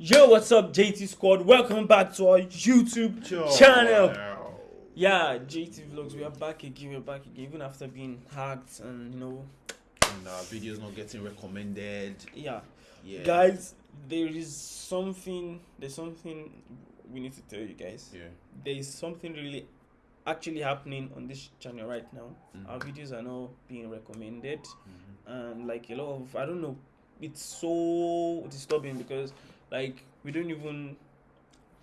Yo, what's up, JT Squad? Welcome back to our YouTube channel. Yeah, JT Vlogs, we are back again. We're back again, even after being hacked and you know. And our videos not getting recommended. Yeah. Yeah. Guys, there is something. There's something we need to tell you guys. Yeah. There is something really actually happening on this channel right now. Mhm. Our videos are now being recommended, Mhm. and like a lot of I don't know. It's so disturbing because like we don't even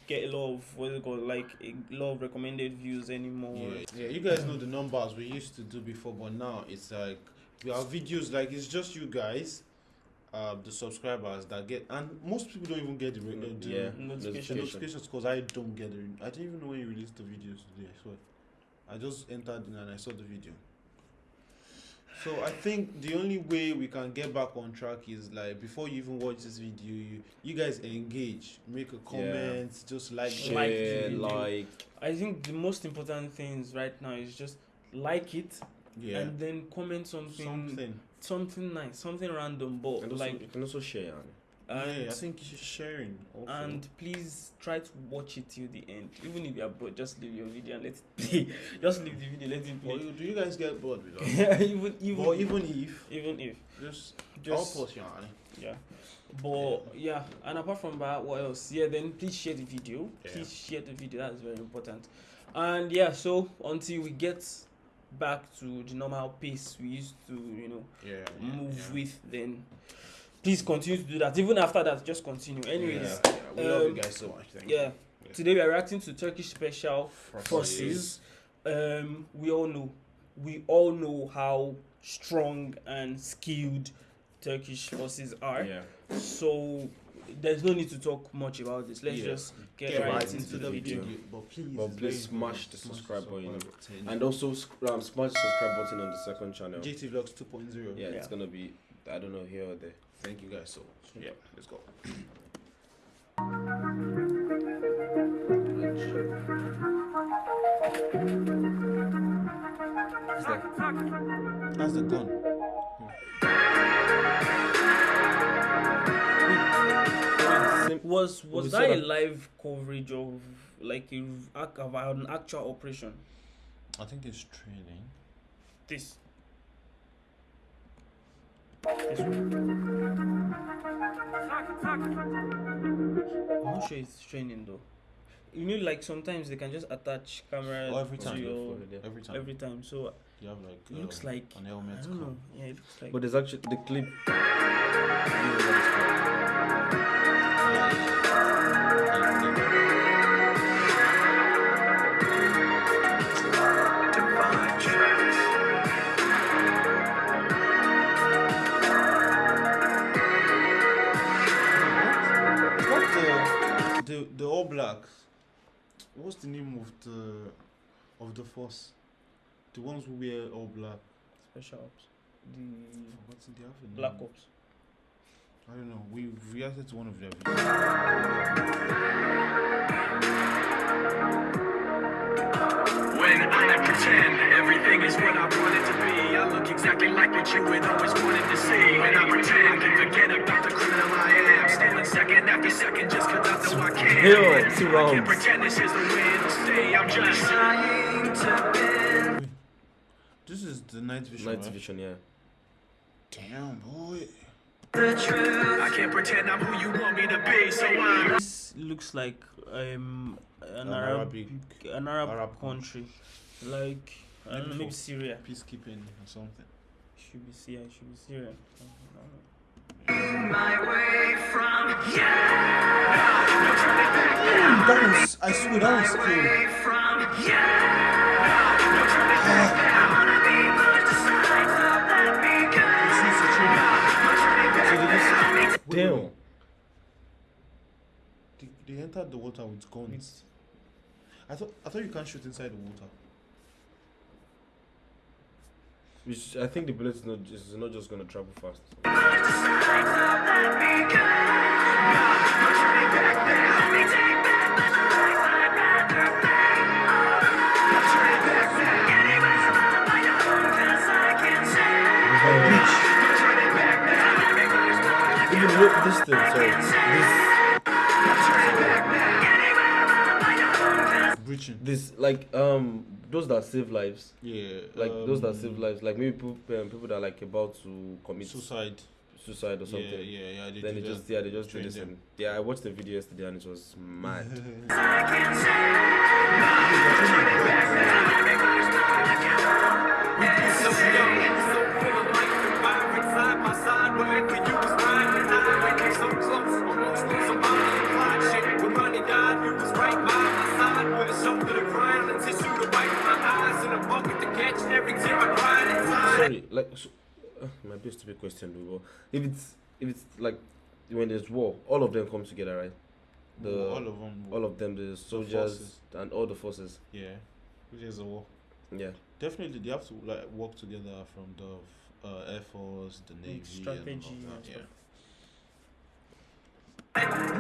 get a lot of what is it called like a lot of recommended views anymore. Yeah. yeah, you guys know the numbers we used to do before, but now it's like we have videos like it's just you guys, uh, the subscribers that get, and most people don't even get the, uh, the Yeah. Notification. notifications because I don't get it. I didn't even know when you released the videos today. I swear, I just entered in and I saw the video. So I think the only way we can get back on track is like before you even watch this video, you you guys engage, make a comment, just like Share, Like the Share, video. like, I think the most important things right now is just like it yeah, and then comment something something, something. nice, something random, but and also, like you can also share. And, yeah, I think sharing. Also. and please try to watch it till the end. Even if you're bored, just leave your video and let it play. just leave the video, let it play. you, do you guys get bored with us? yeah, even even or even if even if just just help us, yani. yeah. But yeah, and apart from that, what else? Yeah, then please share the video. Yeah. Please share the video. That's very important. And yeah, so until we get back to the normal pace we used to, you know, Yeah, move yeah. with, then please continue to do that. Even after that, just continue. Anyways, yeah, yeah, we love you um, guys so much. Thank yeah. Yeah. Today we are reacting to Turkish Special you. Forces. Um, we all know, we all know how strong and skilled Turkish forces are. Yeah. So there's no need to talk much about this. Let's Yeah. just get, Get right, into, the video. But please, But please very smash important. the Smash subscribe button. button. And also, um, smash the subscribe button on the second channel. JT Vlogs 2.0. Yeah, it's gonna be, I don't know, here or there. Thank you guys so much. Yeah, let's go. That's the gun. Sim- Was was we that a live coverage of like a ac- of an actual operation? I think it's training. This. This one. I'm not sure it's training though. You know, like sometimes they can just attach camera Oh, every to time. your Every time. every time. So you have like. it looks um, like an I helmet. don't know. Yeah, it looks like. but there's actually the clip. It's the, the the All Blacks. What's the name of the of the force? The ones who wear all black. special ops. The What's the other name? black ops. I don't know. We reacted to one of their videos. When I pretend everything is what I want it to be, I look exactly like what you had always wanted to see. When I pretend and forget about the criminal I am, stealing second after second just cause I know I can. Yo, two I can't rounds. pretend this is the way it'll stay. I'm just trying to bend. This is the night vision. Night right? vision, yeah. Damn boy. I can't pretend I'm who you want me to be, so I'm. This looks like um an An Arab Arabic- an Arab, Arab country, like I don't know, Maybe maybe for- Syria. Peacekeeping or something. Should be Syria. Should be Syria. I. My way from yeah, That was, I swear that was cool. yeah. No turning back now. Wanna be pushed aside, so let me go. This is the training. No turning back So did you see- Wait, Damn. They, they entered the water with guns. I thought I thought you can't shoot inside the water. Which I think the bullet is not, is not just gonna travel fast. Preaching. this like um those that save lives, Yeah. like those that um, save lives, like maybe people, um, people that are like about to commit Suicide. suicide or something. Yeah, yeah, yeah. They Then they just yeah they just do this and yeah I watched the video yesterday and it was mad. Sorry, like so, uh, might be a stupid question, though, but if it's if it's like when there's war, all of them come together, right? The all of them. all of them, the soldiers forces. and all the forces. Yeah. Which is a war. Yeah. Definitely, they have to like work together from the uh, air force, the navy, strategy and all and that. stuff. Yeah.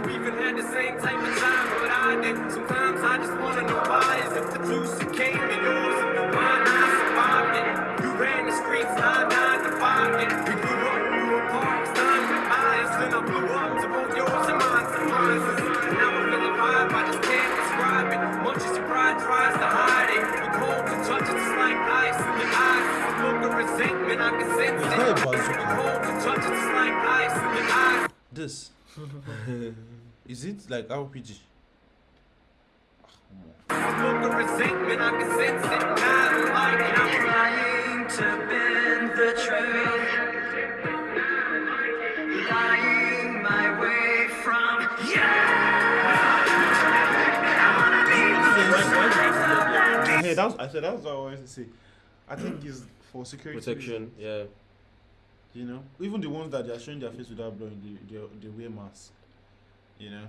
We even had the same type of time, but I did. Sometimes I just wanna know why. Is if the juice that came to yours and mine, ran the streets, I died to find it. We grew up, grew apart, it's time went by. Then I blew up to both yours and mine surprises. Now I feel alive, I just can't describe it. Much as your pride tries to hide it. You cold to touch it, just like ice. Your eyes, is look of resentment, I can sense it. that a You bazooka? cold to touch it, just like ice. Your eyes. This. is it like RPG? Look of resentment, I can sense it. Not like I'm trying to bend the truth. Lying my way from Hey, that's I said that's what I wanted to say. I think it's for security Protection, reasons, yeah. You know, even the ones that they are showing their face without blowing, they they, they wear masks. You know.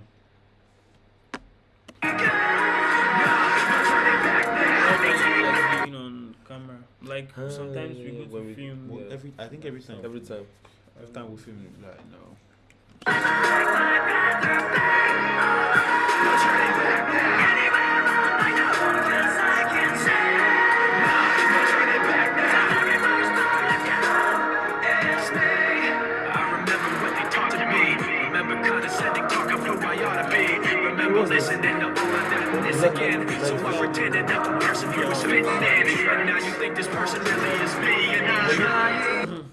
Camera. Like Ah, sometimes yeah, we yeah, go to we- film. Well, Yeah. every I think every time Every time. every time we film like no. Now you think this person really is me. And I'm trying.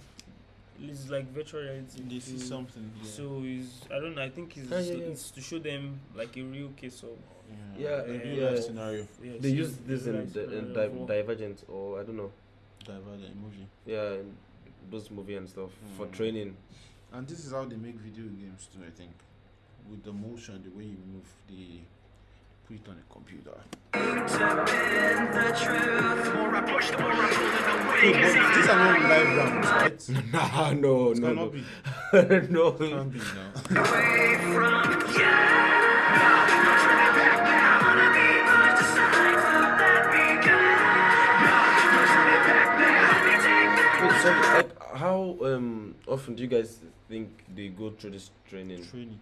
It's like virtual reality. They see something. Yeah. So is I don't know. I think it's, Ah, yeah, yeah. it's to show them like a real case of Yeah, a real yeah. life scenario. yeah, They see, use this real in the, in Di- of. Divergent or I don't know. Divergent movie. Yeah, in those movie and stuff for Mm. training. And this is how they make video games too, I think. With the motion, the way you move, they put it on a computer. The more I push, the more I pull it Hey, away. 'Cause but I- these are not live rounds, right? nah, no, It no, no. be. no. Can't be now. away from you. I'm turning back now. I wanna be the signs of that begun. I'm turning back now. Let me take back Wait, so like, how um often do you guys think they go through this training? Training.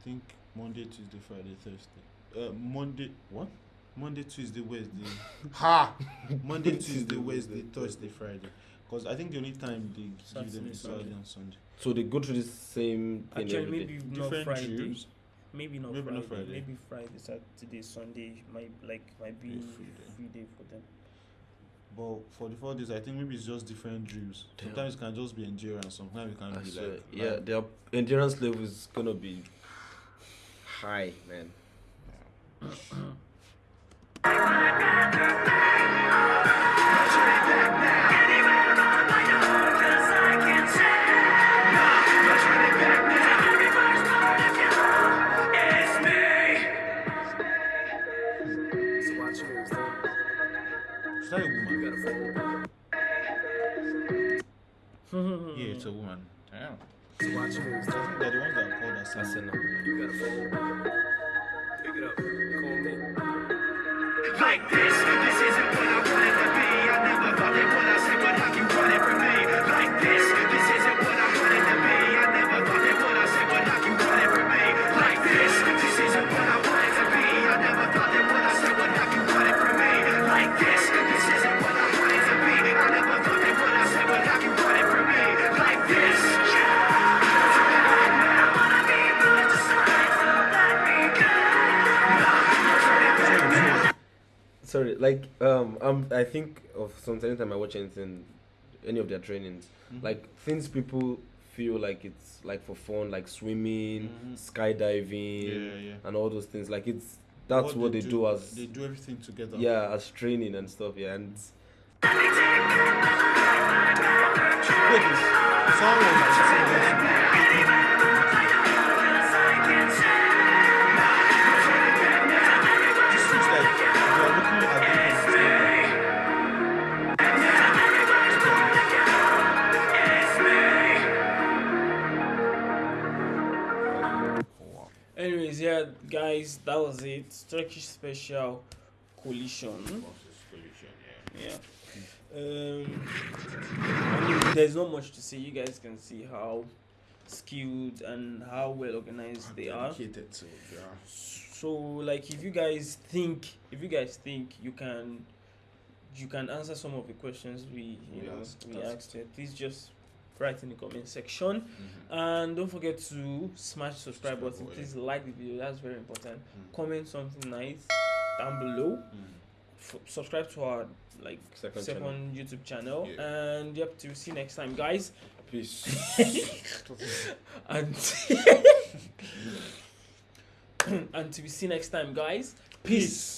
I think Monday, Tuesday, Friday, Thursday. Uh, Monday. What? Monday, Tuesday, Wednesday. ha! Monday, Tuesday, Wednesday, Thursday, Friday. Because I think the only time they give them Saturday, is Saturday Sunday. and Sunday. So they go through the same thing Actually, every day. maybe not Different Friday. drills. Maybe not Maybe Friday. not Friday. Maybe Friday, Saturday, Sunday might like might be Be free day. free day for them. But for the four days, I think maybe it's just different drills. Damn. Sometimes it can just be endurance. Sometimes it can I be swear, like yeah, like- their endurance level is gonna be high, man. Yeah, it's a woman. Damn. I think they're the ones that are called assassin. Arsenal. Like this, this isn't what like um, um, I think of sometimes anytime I watch anything, any of their trainings, Mhm. like things people feel like it's like for fun, like swimming, Mhm. skydiving, yeah, yeah. and all those things. Like it's that's what, they, do, as they do everything together. yeah as training and stuff. Yeah, and Wait, was it. Turkish special collision. Yeah. Um, I mean, there's not much to say. You guys can see how skilled and how well organized they are. To yeah. So, like, if you guys think, if you guys think you can, you can answer some of the questions we, you We know, asked, we asked. Here, please just write in the comment section, and don't forget to smash the subscribe button. Please like the video. That's very important. Mm. Comment something nice down below. Mm. Subscribe to our like second, second channel. YouTube channel. Yeah. And yep, to see you next time, guys. Peace. And until we see you next time, guys. Peace.